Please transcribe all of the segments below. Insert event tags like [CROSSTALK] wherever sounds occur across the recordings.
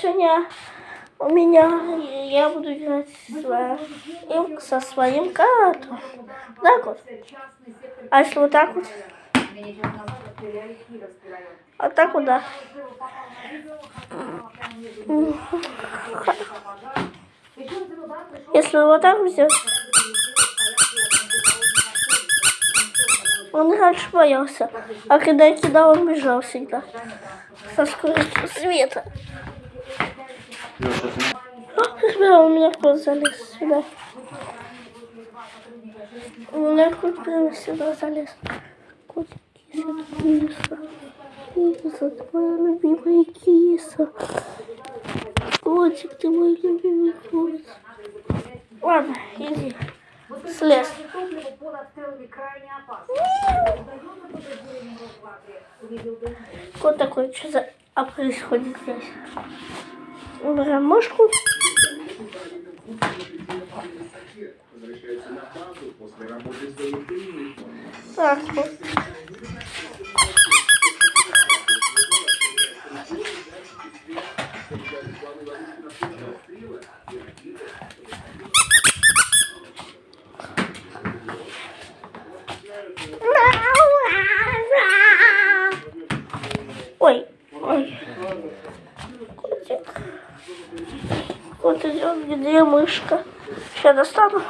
сегодня у меня, я буду играть своим, со своим котом. Так вот. А если вот так вот? А так вот, да. Если вот так взять, он раньше боялся, а когда я кидал, он бежал всегда со скоростью света. А, у меня кто залез сюда. У меня кот прямо сюда залез. Котик, киса, киса, твоя любимая киса. Котик, ты мой любимый кот. Ладно, иди. Слез. Кот такой, что за... А происходит здесь? Убираем мышку. Так, вот. Ой, ой. Котик. Вот идет, где мышка. Сейчас достану.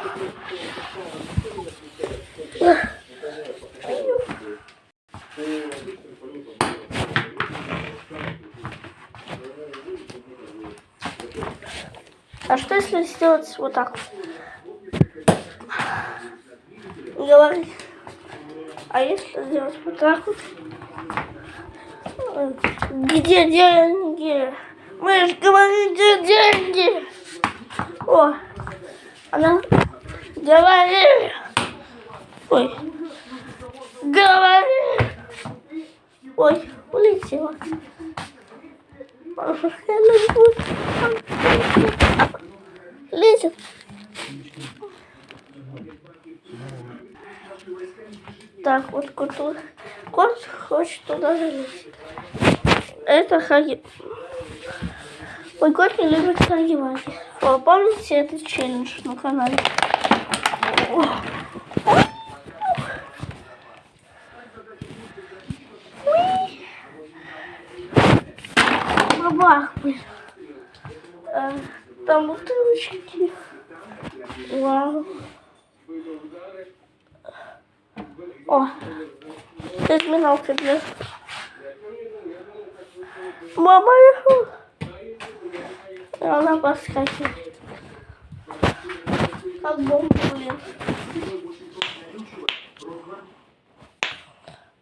А что если сделать вот так? Говори. А если сделать вот так вот? Где деньги? Мы же говорим, где деньги? О, она говори. Ой, говори. Ой, улетела. Лезет. Так, вот кот, кот хочет туда залезть. Это Хаги. Мой кот не любит Ваги. О, помните этот челлендж на канале? Бабах, блин. А, там бутылочки. Вау. О, разминалка для... Мама, она подскакивает. Как бомба, блин.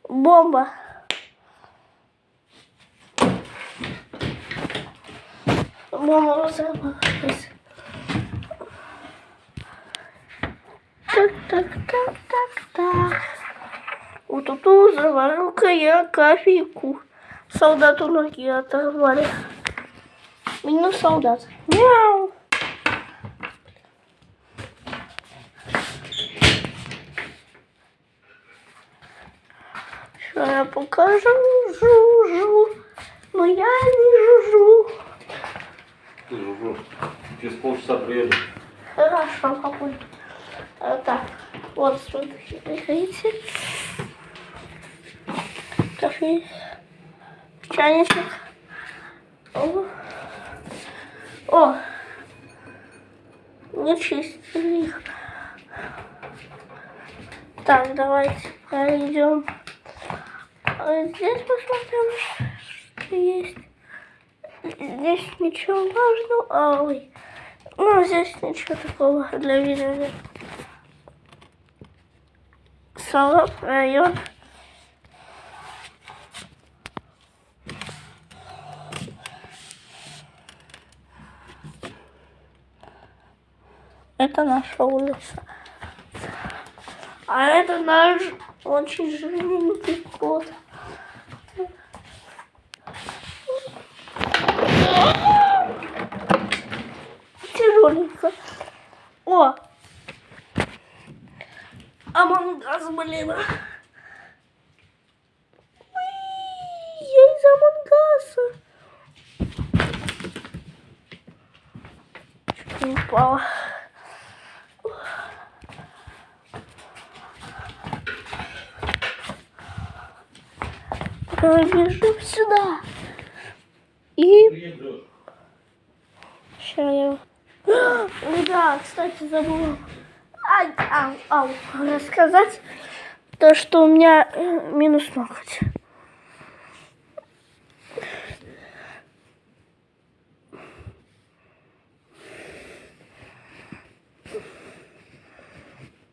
Бомба. Мама взорвалась. Так, так, так, так, так. Вот тут заварил-ка я кофейку. Солдату ноги оторвали. Минус солдат. Мяу. Сейчас я покажу. Жу-жу. Но я не жужу. Ты жужу. Через полчаса приеду. Хорошо, какой. А, так, вот смотрите. Кофе. Чайничек. О. О. Не чистили их. Так, давайте пройдем. А здесь посмотрим, что есть. Здесь ничего важного. А, ой. Ну, здесь ничего такого для видео нет. Салат, район. Это наша улица. А это наш очень жирненький кот. Тяжеленько. О! Амангаз, блин. Ой, я из Амангаса. чуть не упала. Бежим сюда. И. Сейчас я... Да, кстати, забыла. Ай, ау, ау, рассказать то, что у меня э, минус ноготь.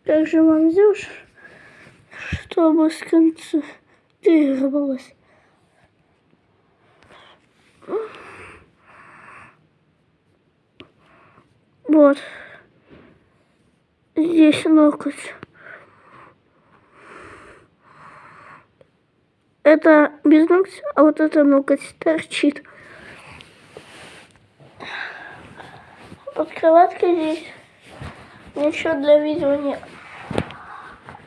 Как же вам сделаешь, чтобы сконцентрировалась? Вот. Здесь локоть. Это без ногтя, а вот это ноготь торчит. Под кроваткой здесь ничего для видео нет.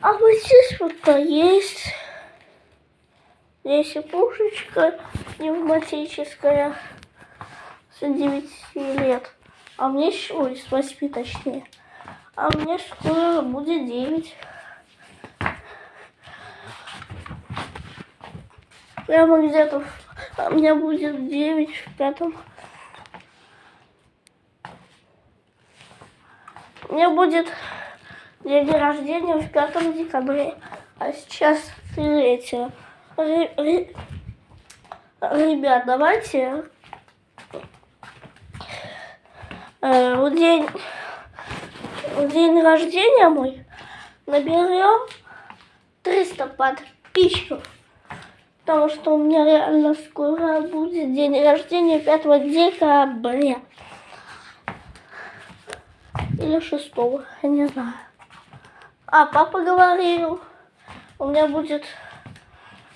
А вот здесь вот то есть. Здесь и пушечка пневматическая с 9 лет. А мне, ой, с 8 точнее. А мне скоро будет 9. Прямо где-то а у меня будет 9 в пятом. Мне будет день рождения в пятом декабре, а сейчас 3. Ребят, давайте э, в день, в день рождения мой наберем 300 подписчиков. Потому что у меня реально скоро будет день рождения 5 декабря. Или 6, я не знаю. А, папа говорил, у меня будет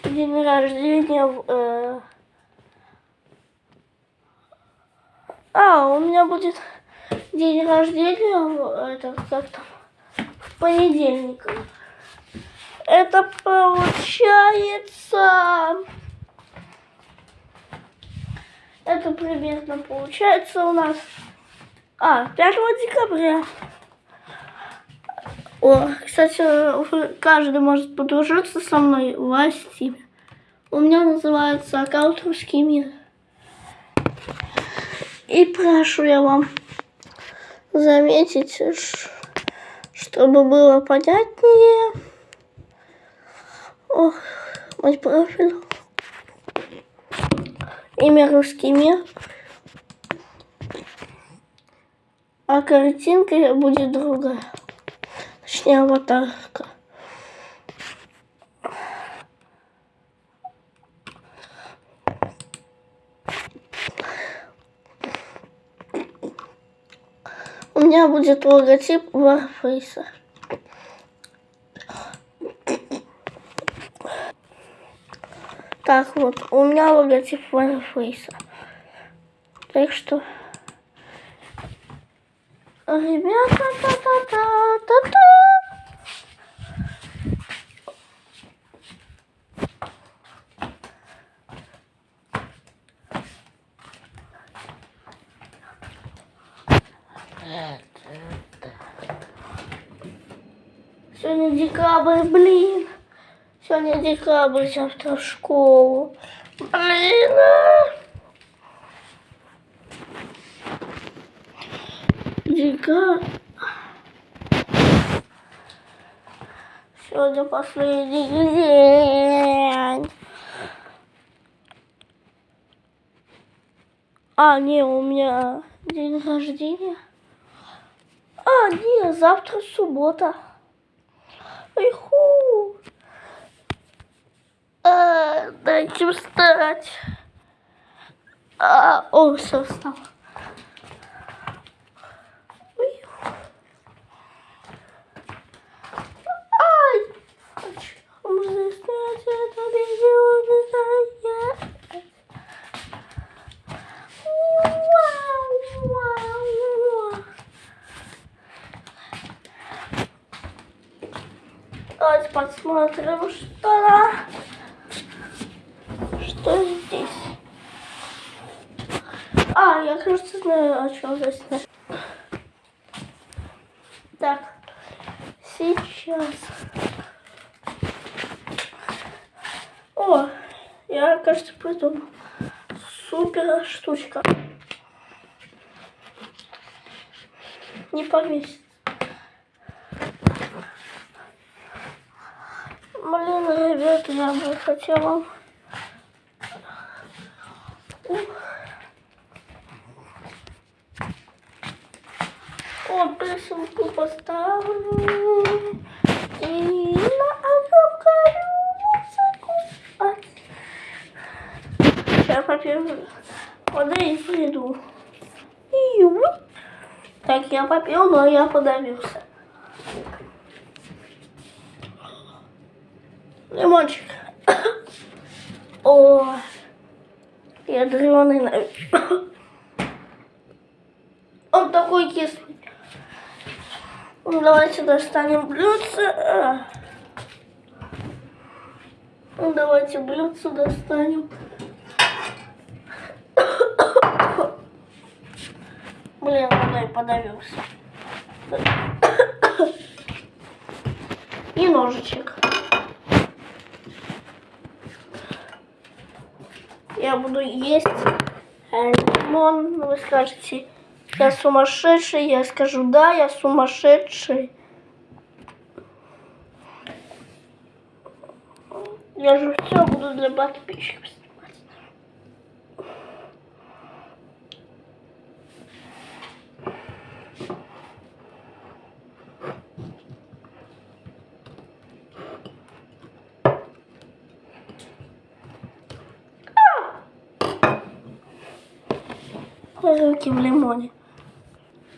день рождения в, э, А, у меня будет день рождения, в- это как там, в понедельник. Это получается... Это примерно получается у нас... А, 5 декабря. О, кстати, каждый может подружиться со мной в Steam е. У меня называется аккаунт «Русский мир». И прошу я вам заметить, чтобы было понятнее. Ох, мой профиль. Имя «Русский мир». А картинка будет другая. Точнее, аватарка. У меня будет логотип Warface. Так вот, у меня логотип Warface. Так что... Ребята, та-та-та-та-та. Сегодня декабрь, блин. Сегодня декабрь, завтра в школу. Блин. а. Декабрь. Последний день. А, не, у меня день рождения. А, не, завтра суббота. Иху. А, дайте встать. А, о, все, встал. уже снять это безумное. Давайте посмотрим, что, что здесь. А, я, кажется, знаю, о чем здесь. Так, сейчас. Кажется, придумал. Супер штучка. Не повесит. Блин, ребята, я бы хотела... О, присылку поставлю. И на огромную музыку. А. Сейчас попью воды и вот. Так, я попил, но я подавился. Лимончик. [COUGHS] О, ядреный, наверное. [COUGHS] Он такой кислый. Ну, Давайте достанем блюдце. А. Ну, Давайте блюдце достанем. Водой подавился. И ножичек. Я буду есть лимон. Вы скажете, я сумасшедший. Я скажу, да, я сумасшедший. Я же все буду для подписчиков Руки в лимоне.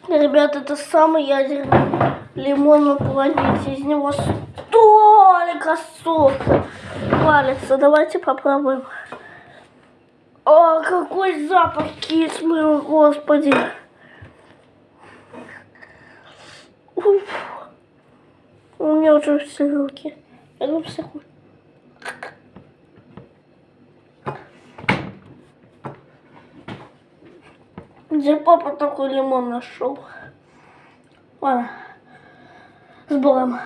Ребята, это самый ядерный лимон на планете. Из него столько сока валится. Давайте попробуем. О, какой запах кислый, господи. Уф. У меня уже все руки. Одну секунду. Где папа такой лимон нашел? Ладно. С Богом.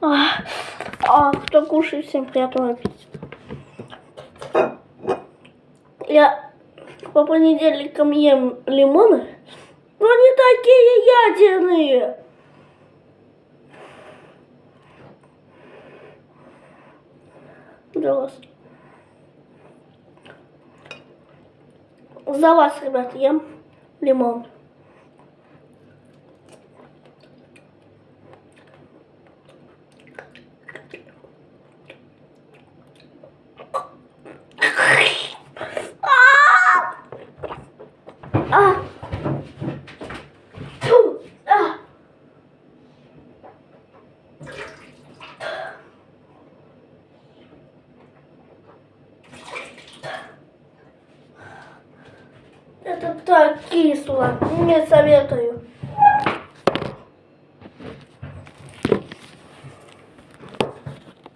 А, а, кто кушает, всем приятного аппетита. Я по понедельникам ем лимоны, но они такие ядерные. За вас. За вас, ребят, ем лимон. А! Тьфу! А! Это так кисло. Не советую.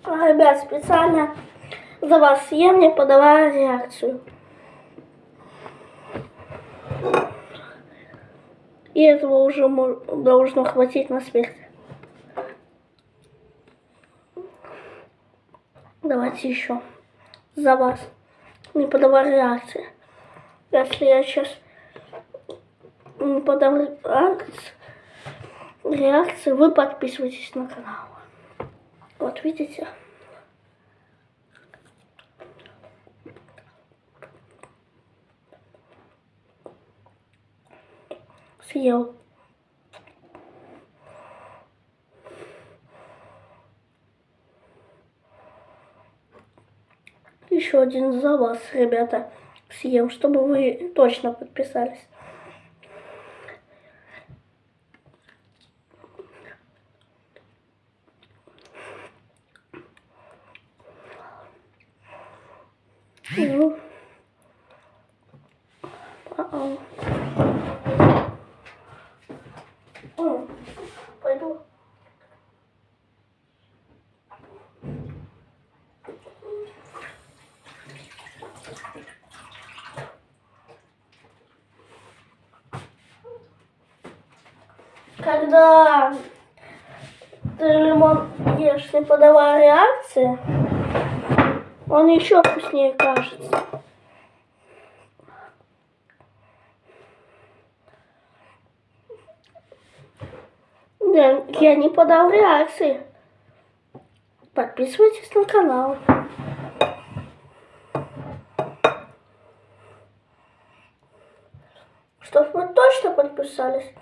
Ребят, специально за вас съем, не подавая реакцию. И этого уже должно хватить на смерть. Давайте еще. За вас. Не подавай реакции. Если я сейчас подам реакции, вы подписывайтесь на канал. Вот видите? Съел. Еще один за вас, ребята, съем, чтобы вы точно подписались. Ну. А-а. М, когда ты не подавая реакции, он еще вкуснее кажется. Я, я не подал реакции. Подписывайтесь на канал. Чтоб вы точно подписались,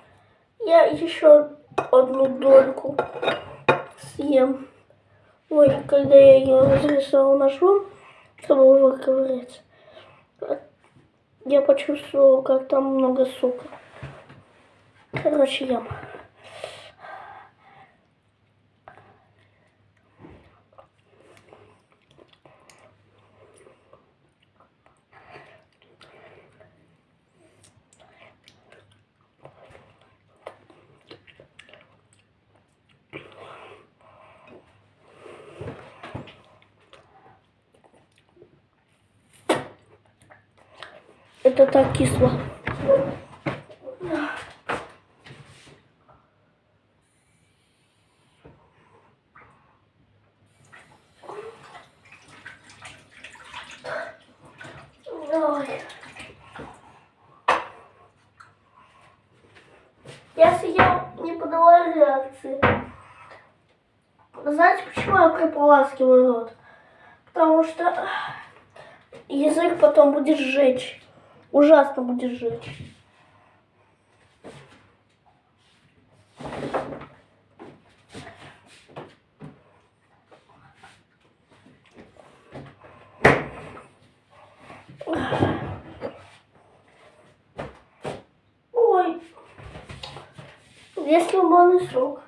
я еще одну дольку съем. Ой, когда я ее разрезала ножом, чтобы выковырять, я почувствовала, как там много сока. Короче, ем. Это так кисло. Я съел, не подала реакции. Знаете, почему я прополаскиваю рот? Потому что язык потом будет сжечь. Ужасно будет жечь. Ой, здесь лимонный сок.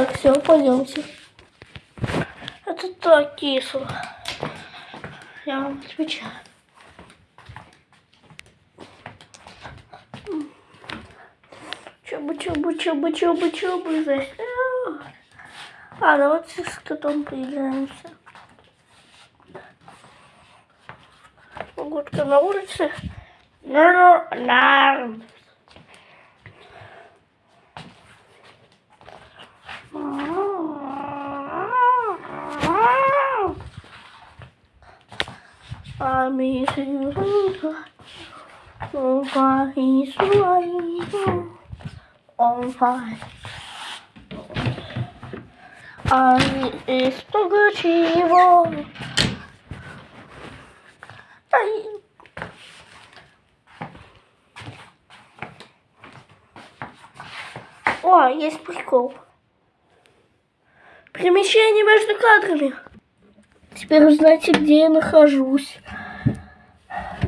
Так, все, пойдемте. Это так кисло. Я вам отвечаю. Чубы, чубы, чубы, чубы, чубы. здесь. А, давайте с котом поиграемся. Погодка на улице. Норм. Fire, he's on fire. Ami jest pogodziwo. Ай. О, есть прикол. Перемещение между кадрами. Теперь узнаете, где я нахожусь.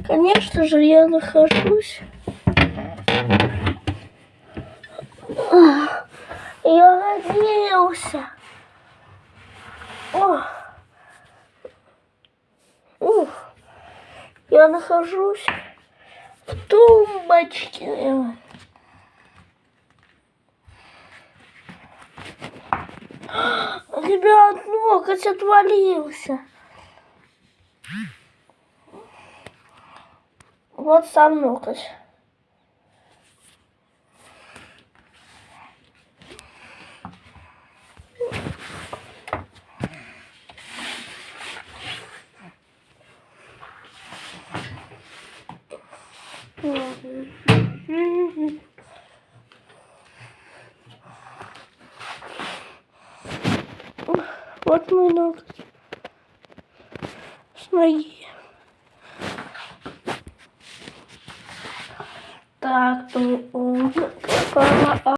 Конечно же, я нахожусь. Я надеялся. Ух. Я нахожусь в тумбочке. Ребят, ноготь отвалился. Вот сам ноготь.